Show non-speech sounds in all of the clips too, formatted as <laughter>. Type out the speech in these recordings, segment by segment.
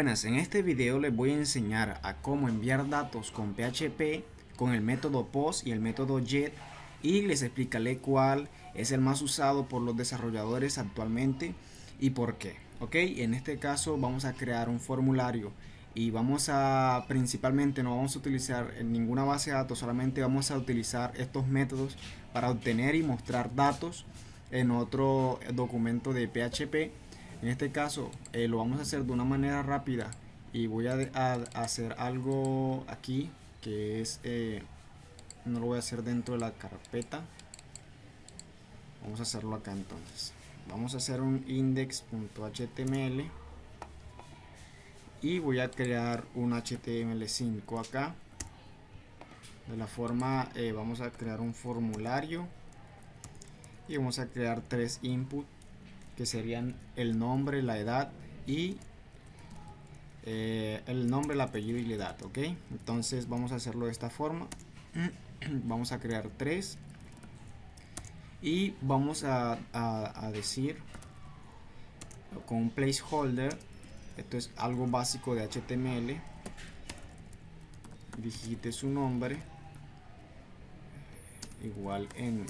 Buenas, en este video les voy a enseñar a cómo enviar datos con PHP con el método POST y el método JET y les explicaré cuál es el más usado por los desarrolladores actualmente y por qué. Ok, en este caso vamos a crear un formulario y vamos a principalmente no vamos a utilizar ninguna base de datos, solamente vamos a utilizar estos métodos para obtener y mostrar datos en otro documento de PHP en este caso eh, lo vamos a hacer de una manera rápida y voy a, hacer algo aquí que es eh, no lo voy a hacer dentro de la carpeta. Vamos a hacerlo acá entonces. Vamos a hacer un index.html y voy a crear un html5 acá. De la forma eh, vamos a crear un formulario y vamos a crear tres inputs que serían el nombre, la edad y eh, el nombre, el apellido y la edad, ok. Entonces vamos a hacerlo de esta forma. <clears throat> vamos a crear tres y vamos a, a, decir con un placeholder esto es algo básico de HTML digite su nombre igual en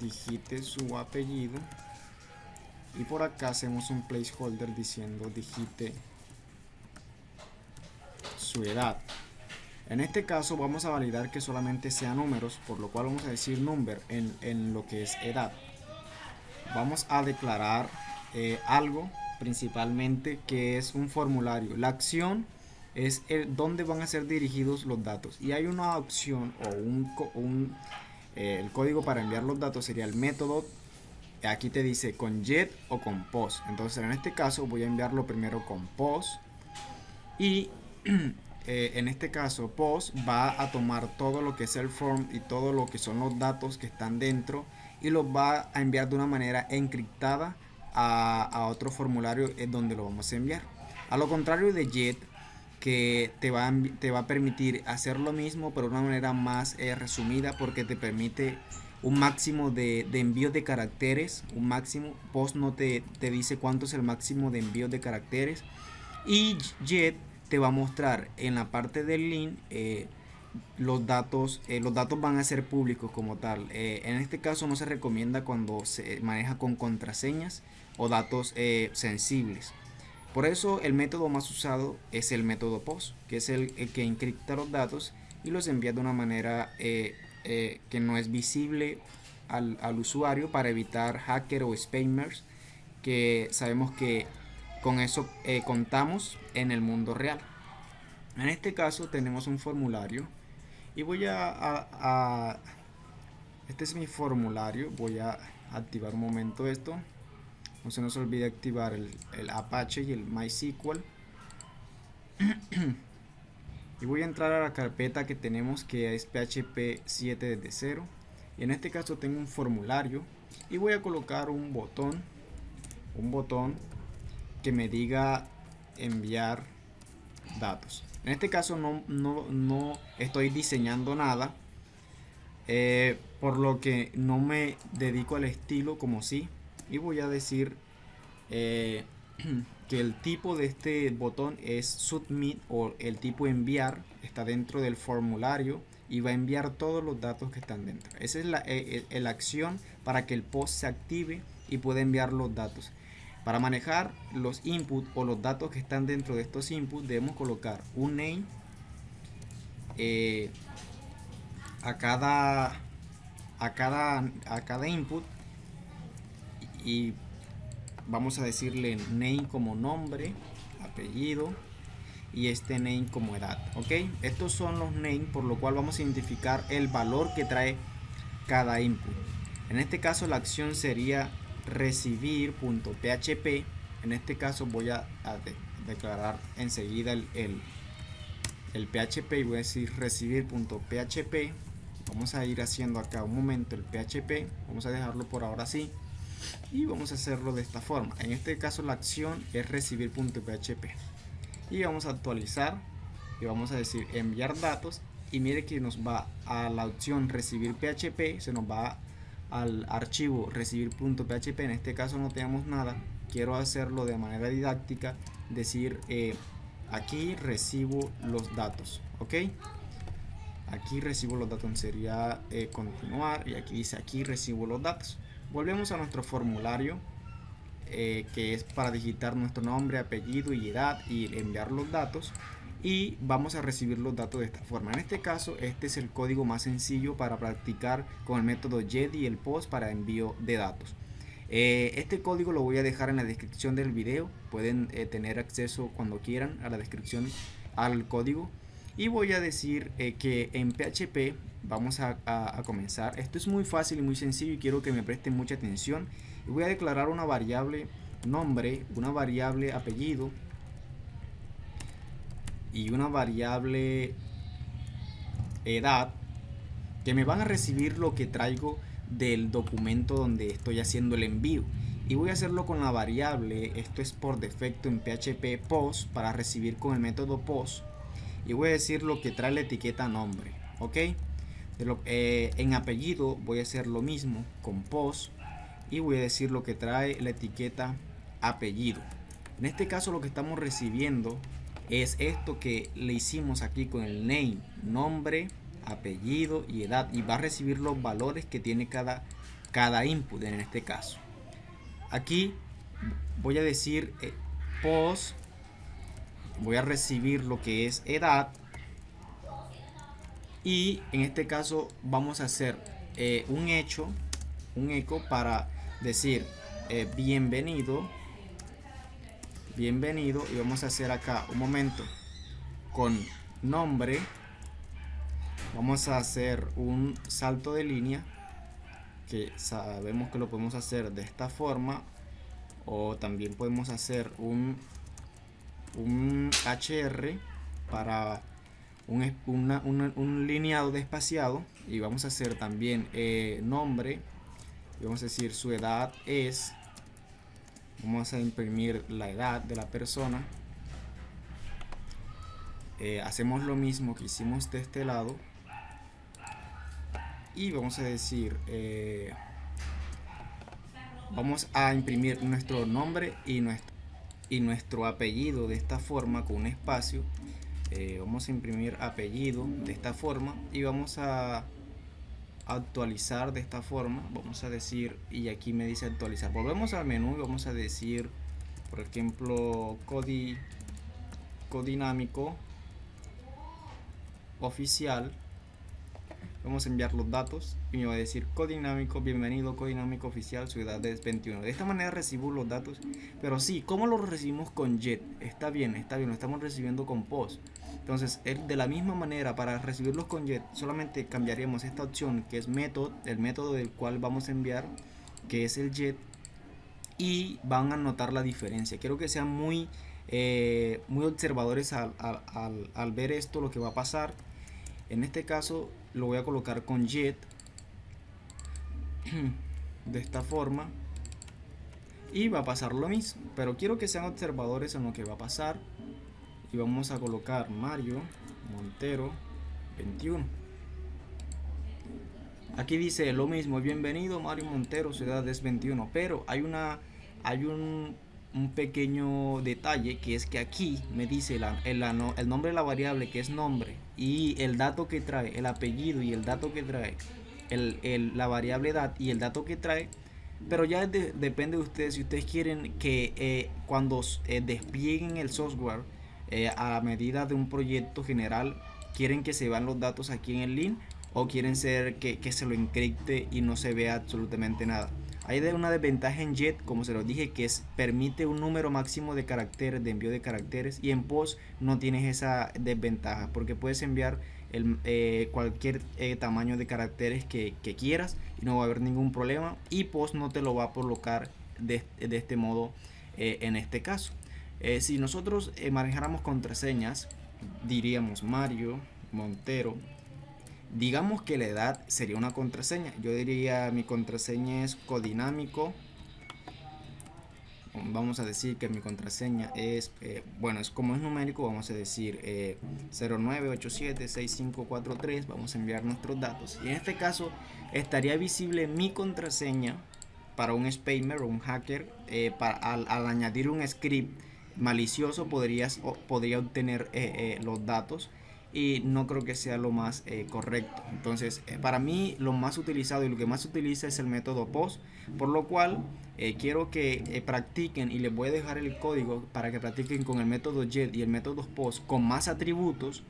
digite su apellido y por acá hacemos un placeholder diciendo digite su edad en este caso vamos a validar que solamente sea números por lo cual vamos a decir number en, lo que es edad. Vamos a declarar eh, algo principalmente que es un formulario. La acción es el, donde van a ser dirigidos los datos. Y hay una opción o un, eh, el código para enviar los datos sería el método aquí te dice con jet o con post entonces en este caso voy a enviarlo primero con post y <clears throat> eh, en este caso post va a tomar todo lo que es el form y todo lo que son los datos que están dentro y los va a enviar de una manera encriptada a, otro formulario en donde lo vamos a enviar. A lo contrario de jet que te va, a, te va a permitir hacer lo mismo pero de una manera más eh, resumida porque te permite un máximo de, envíos de caracteres, un máximo, post no te, te, dice cuánto es el máximo de envíos de caracteres y Jet te va a mostrar en la parte del link eh, los datos, eh, los datos van a ser públicos como tal. Eh, en este caso no se recomienda cuando se maneja con contraseñas o datos sensibles. Por eso el método más usado es el método POST, que es el, el que encripta los datos y los envía de una manera eh, que no es visible al, usuario para evitar hacker o spammers que sabemos que con eso eh, contamos en el mundo real. En este caso tenemos un formulario y voy a, este es mi formulario, voy a activar un momento esto. No se nos olvide activar el, el Apache y el MySQL. <clears throat> y voy a entrar a la carpeta que tenemos que es php 7 desde 0 y en este caso tengo un formulario y voy a colocar un botón un botón que me diga enviar datos. En este caso no, no, estoy diseñando nada eh, por lo que no me dedico al estilo como si y voy a decir eh, <clears throat> que el tipo de este botón es submit o el tipo enviar está dentro del formulario y va a enviar todos los datos que están dentro. Esa es la, eh, eh, la acción para que el post se active y pueda enviar los datos. Para manejar los inputs o los datos que están dentro de estos inputs debemos colocar un name eh, a cada a cada a cada input y vamos a decirle name como nombre apellido y este name como edad ok estos son los names por lo cual vamos a identificar el valor que trae cada input. En este caso la acción sería recibir.php en este caso voy a, declarar enseguida el, el, el, php y voy a decir recibir.php vamos a ir haciendo acá un momento el php vamos a dejarlo por ahora así y vamos a hacerlo de esta forma. En este caso la acción es recibir.php y vamos a actualizar y vamos a decir enviar datos. Y mire que nos va a la opción recibir php se nos va al archivo recibir.php en este caso no tenemos nada. Quiero hacerlo de manera didáctica decir eh, aquí recibo los datos ok aquí recibo los datos sería eh, continuar. Y aquí dice aquí recibo los datos volvemos a nuestro formulario eh, que es para digitar nuestro nombre apellido y edad y enviar los datos y vamos a recibir los datos de esta forma. En este caso este es el código más sencillo para practicar con el método JET y el POST para envío de datos. Eh, este código lo voy a dejar en la descripción del video. Pueden tener acceso cuando quieran a la descripción al código y voy a decir eh, que en PHP vamos a, comenzar. Esto es muy fácil y muy sencillo y quiero que me presten mucha atención. Voy a declarar una variable nombre una variable apellido y una variable edad que me van a recibir lo que traigo del documento donde estoy haciendo el envío. Y voy a hacerlo con la variable esto es por defecto en PHP post para recibir con el método post y voy a decir lo que trae la etiqueta nombre ok eh, en apellido voy a hacer lo mismo con post y voy a decir lo que trae la etiqueta apellido. En este caso lo que estamos recibiendo es esto que le hicimos aquí con el name nombre apellido y edad. Y va a recibir los valores que tiene cada cada input en este caso. Aquí voy a decir eh, post voy a recibir lo que es edad. Y en este caso vamos a hacer eh, un hecho un eco para decir eh, bienvenido bienvenido. Y vamos a hacer acá un momento con nombre. Vamos a hacer un salto de línea que sabemos que lo podemos hacer de esta forma. O también podemos hacer un un HR para un, un lineado despaciado y vamos a hacer también eh, nombre y vamos a decir su edad es vamos a imprimir la edad de la persona. Eh, hacemos lo mismo que hicimos de este lado y vamos a decir eh, vamos a imprimir nuestro nombre y nuestro y nuestro apellido de esta forma con un espacio eh, vamos a imprimir apellido de esta forma y vamos a actualizar de esta forma vamos a decir y aquí me dice actualizar. Volvemos al menú y vamos a decir por ejemplo codi codinámico oficial vamos a enviar los datos y me va a decir codinámico, bienvenido codinámico oficial, su edad es 21. De esta manera recibo los datos, pero sí, ¿cómo lo recibimos con JET? Está bien, está bien, lo estamos recibiendo con POST. Entonces, de la misma manera, para recibirlos con JET, solamente cambiaríamos esta opción que es método, el método del cual vamos a enviar, que es el JET, y van a notar la diferencia. Quiero que sean muy, eh, muy observadores al, al, al ver esto, lo que va a pasar. En este caso, lo voy a colocar con jet <clears throat> de esta forma y va a pasar lo mismo pero quiero que sean observadores en lo que va a pasar. Y vamos a colocar Mario Montero 21 aquí dice lo mismo bienvenido Mario Montero su edad es 21 pero hay una hay un un pequeño detalle que es que aquí me dice el, el, nombre de la variable que es nombre y el dato que trae, el apellido y el dato que trae, el, la variable edad y el dato que trae, pero ya depende de ustedes si ustedes quieren que eh, cuando eh, desplieguen el software eh, a medida de un proyecto general, quieren que se vean los datos aquí en el link o quieren ser que, que se lo encripte y no se vea absolutamente nada. Hay una desventaja en JET, como se lo dije, que es permite un número máximo de caracteres, de envío de caracteres, y en POST no tienes esa desventaja, porque puedes enviar el, eh, cualquier eh, tamaño de caracteres que, quieras y no va a haber ningún problema, y POST no te lo va a colocar de, este modo eh, en este caso. si nosotros manejáramos contraseñas, diríamos Mario Montero digamos que la edad sería una contraseña. Yo diría mi contraseña es codinámico. Vamos a decir que mi contraseña es, eh, bueno, es como es numérico, vamos a decir eh, 09876543. Vamos a enviar nuestros datos. Y en este caso estaría visible mi contraseña para un spammer o un hacker eh, al, añadir un script malicioso podrías, podría obtener los datos y no creo que sea lo más correcto. Entonces, para mí lo más utilizado y lo que más se utiliza es el método POST, por lo cual quiero que practiquen y les voy a dejar el código para que practiquen con el método JET y el método POST con más atributos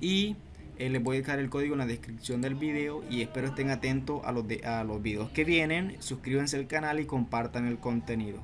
y eh, les voy a dejar el código en la descripción del video y espero estén atentos a los, a los videos que vienen. Suscríbanse al canal y compartan el contenido.